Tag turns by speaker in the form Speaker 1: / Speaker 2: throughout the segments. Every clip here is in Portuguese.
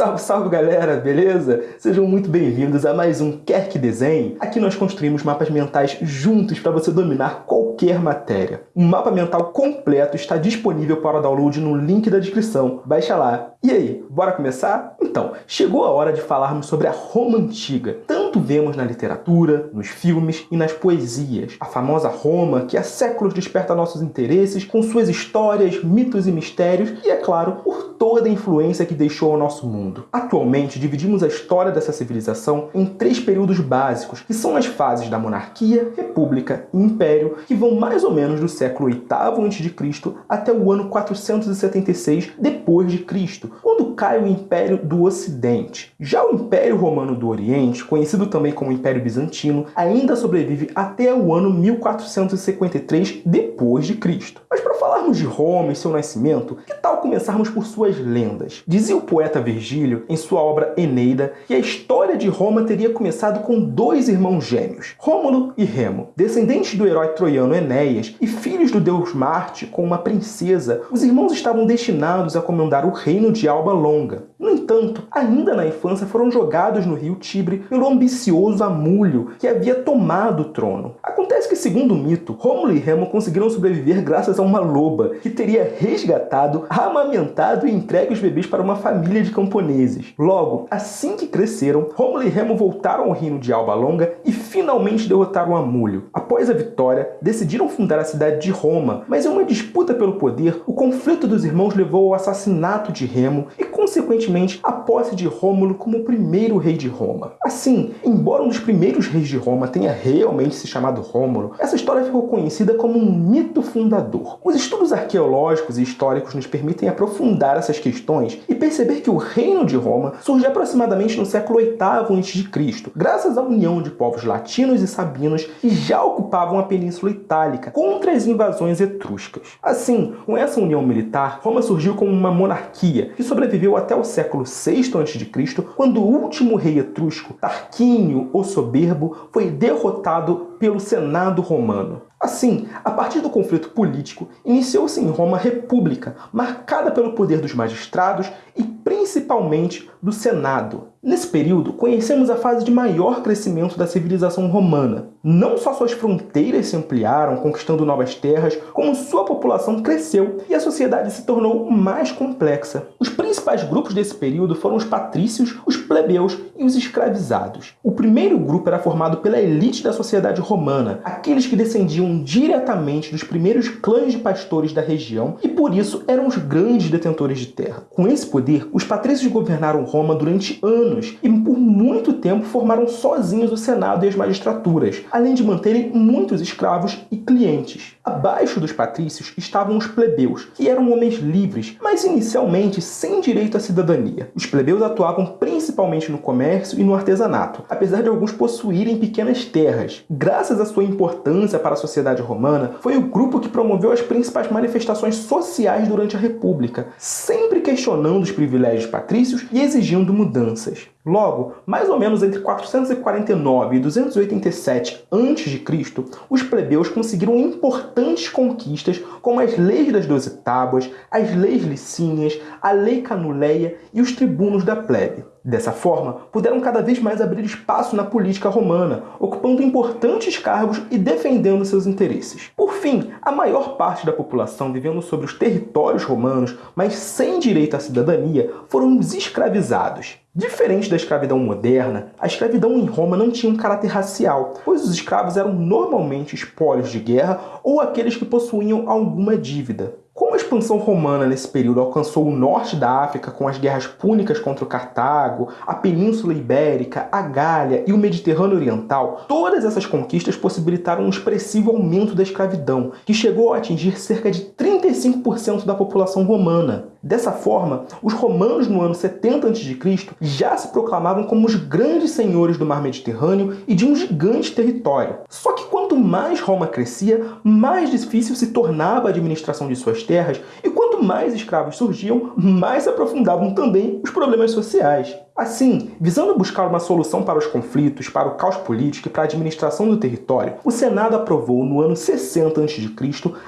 Speaker 1: Salve, salve galera, beleza? Sejam muito bem-vindos a mais um Quer Que Desenhe. Aqui nós construímos mapas mentais juntos para você dominar qualquer matéria. Um mapa mental completo está disponível para download no link da descrição. Baixa lá. E aí, bora começar? Então, chegou a hora de falarmos sobre a Roma Antiga. Tanto vemos na literatura, nos filmes e nas poesias. A famosa Roma, que há séculos desperta nossos interesses com suas histórias, mitos e mistérios, e é claro, por toda a influência que deixou ao nosso mundo. Atualmente, dividimos a história dessa civilização em três períodos básicos, que são as fases da monarquia, república e império, que vão mais ou menos do século VIII a.C. até o ano 476 depois de Cristo, quando cai o Império do Ocidente. Já o Império Romano do Oriente, conhecido também como Império Bizantino, ainda sobrevive até o ano 1453 depois de Cristo. Mas para falarmos de Roma e seu nascimento, que tal começarmos por suas lendas? Dizia o poeta Virgílio, em sua obra Eneida, que a história de Roma teria começado com dois irmãos gêmeos, Rômulo e Remo. Descendentes do herói troiano Enéas e filhos do deus Marte com uma princesa, os irmãos estavam destinados a comandar o reino de Alba Longa. No entanto, ainda na infância foram jogados no rio Tibre pelo ambicioso Amúlio, que havia tomado o trono. Acontece que, segundo o mito, Rômulo e Remo conseguiram sobreviver graças a uma loba, que teria resgatado, amamentado e entregue os bebês para uma família de camponeses. Logo, assim que cresceram, Rômulo e Remo voltaram ao reino de Alba Longa e finalmente derrotaram Amúlio. Após a vitória, decidiram fundar a cidade de Roma, mas em uma disputa pelo poder, o conflito dos irmãos levou ao assassinato de Remo e, consequentemente, a posse de Rômulo como primeiro rei de Roma. Assim, embora um dos primeiros reis de Roma tenha realmente se chamado Rômulo, essa história ficou conhecida como um mito fundador. Os estudos arqueológicos e históricos nos permitem aprofundar essas questões e perceber que o reino de Roma surgiu aproximadamente no século VIII a.C., graças à união de povos latinos e sabinos que já ocupavam a Península Itálica contra as invasões etruscas. Assim, com essa união militar, Roma surgiu como uma monarquia que sobreviveu até o século VI a.C., quando o último rei etrusco, Tarquínio o Soberbo, foi derrotado pelo Senado romano. Assim, a partir do conflito político, iniciou-se em Roma a República, marcada pelo poder dos magistrados e principalmente do Senado. Nesse período, conhecemos a fase de maior crescimento da civilização romana. Não só suas fronteiras se ampliaram, conquistando novas terras, como sua população cresceu e a sociedade se tornou mais complexa. Os principais grupos desse período foram os patrícios, os plebeus e os escravizados. O primeiro grupo era formado pela elite da sociedade romana, aqueles que descendiam diretamente dos primeiros clãs de pastores da região e por isso eram os grandes detentores de terra. Com esse poder, os patrícios governaram Roma durante anos e por muito tempo formaram sozinhos o Senado e as magistraturas, além de manterem muitos escravos e clientes. Abaixo dos patrícios estavam os plebeus, que eram homens livres, mas inicialmente sem direito à cidadania. Os plebeus atuavam principalmente no comércio e no artesanato, apesar de alguns possuírem pequenas terras. Graças à sua importância para a sociedade romana, foi o grupo que promoveu as principais manifestações sociais durante a República, sempre questionando os privilégios patrícios e exigindo mudanças. Logo, mais ou menos entre 449 e 287 a.C., os plebeus conseguiram importantes conquistas como as leis das Doze Tábuas, as leis licínias, a lei canuleia e os tribunos da plebe. Dessa forma, puderam cada vez mais abrir espaço na política romana, ocupando importantes cargos e defendendo seus interesses. Por fim, a maior parte da população vivendo sobre os territórios romanos, mas sem direito à cidadania, foram os escravizados. Diferente da escravidão moderna, a escravidão em Roma não tinha um caráter racial, pois os escravos eram normalmente espólios de guerra ou aqueles que possuíam alguma dívida. Como a expansão romana nesse período alcançou o norte da África com as guerras púnicas contra o Cartago, a Península Ibérica, a Gália e o Mediterrâneo Oriental, todas essas conquistas possibilitaram um expressivo aumento da escravidão, que chegou a atingir cerca de 35% da população romana. Dessa forma, os romanos no ano 70 a.C. já se proclamavam como os grandes senhores do mar Mediterrâneo e de um gigante território. Só que quanto mais Roma crescia, mais difícil se tornava a administração de suas terras e quanto mais escravos surgiam, mais se aprofundavam também os problemas sociais. Assim, visando buscar uma solução para os conflitos, para o caos político e para a administração do território, o Senado aprovou no ano 60 a.C.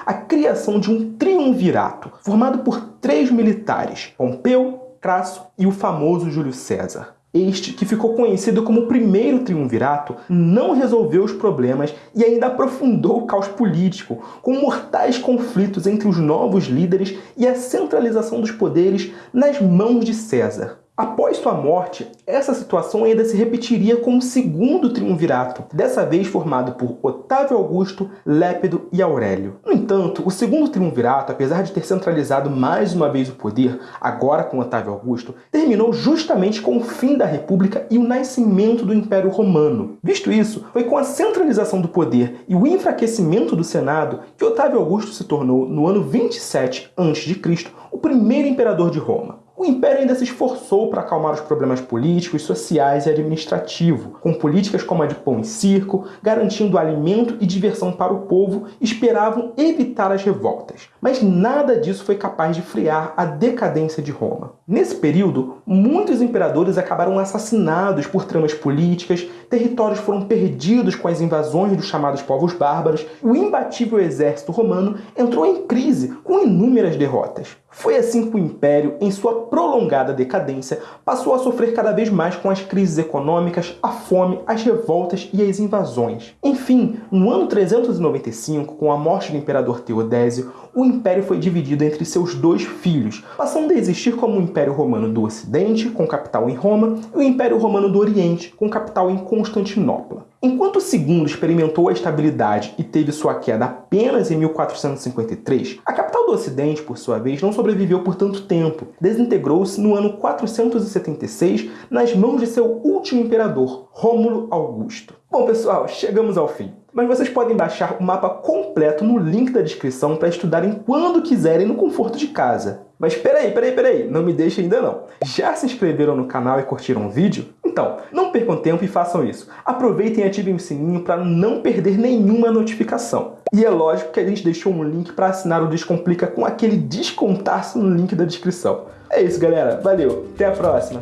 Speaker 1: a criação de um triunvirato, formado por três militares, Pompeu, Crasso e o famoso Júlio César. Este, que ficou conhecido como o primeiro triunvirato, não resolveu os problemas e ainda aprofundou o caos político, com mortais conflitos entre os novos líderes e a centralização dos poderes nas mãos de César. Após sua morte, essa situação ainda se repetiria com o segundo triunvirato, dessa vez formado por Otávio Augusto, Lépido e Aurélio. No entanto, o segundo triunvirato, apesar de ter centralizado mais uma vez o poder, agora com Otávio Augusto, terminou justamente com o fim da República e o nascimento do Império Romano. Visto isso, foi com a centralização do poder e o enfraquecimento do Senado que Otávio Augusto se tornou, no ano 27 a.C., o primeiro imperador de Roma. O Império ainda se esforçou para acalmar os problemas políticos, sociais e administrativos, com políticas como a de pão e circo, garantindo alimento e diversão para o povo, esperavam evitar as revoltas. Mas nada disso foi capaz de frear a decadência de Roma. Nesse período, muitos imperadores acabaram assassinados por tramas políticas, territórios foram perdidos com as invasões dos chamados povos bárbaros, o imbatível exército romano entrou em crise com inúmeras derrotas. Foi assim que o Império, em sua prolongada decadência, passou a sofrer cada vez mais com as crises econômicas, a fome, as revoltas e as invasões. Enfim, no ano 395, com a morte do imperador Teodésio, o Império foi dividido entre seus dois filhos, passando a existir como o Império Romano do Ocidente, com capital em Roma, e o Império Romano do Oriente, com capital em Constantinopla. Enquanto o segundo experimentou a estabilidade e teve sua queda apenas em 1453, a capital do Ocidente, por sua vez, não sobreviveu por tanto tempo. Desintegrou-se no ano 476 nas mãos de seu último imperador, Rômulo Augusto. Bom, pessoal, chegamos ao fim. Mas vocês podem baixar o mapa completo no link da descrição para estudarem quando quiserem no conforto de casa. Mas peraí, peraí, peraí, não me deixe ainda não. Já se inscreveram no canal e curtiram o vídeo? Então, não percam tempo e façam isso. Aproveitem e ativem o sininho para não perder nenhuma notificação. E é lógico que a gente deixou um link para assinar o Descomplica com aquele descontaço no link da descrição. É isso, galera. Valeu. Até a próxima.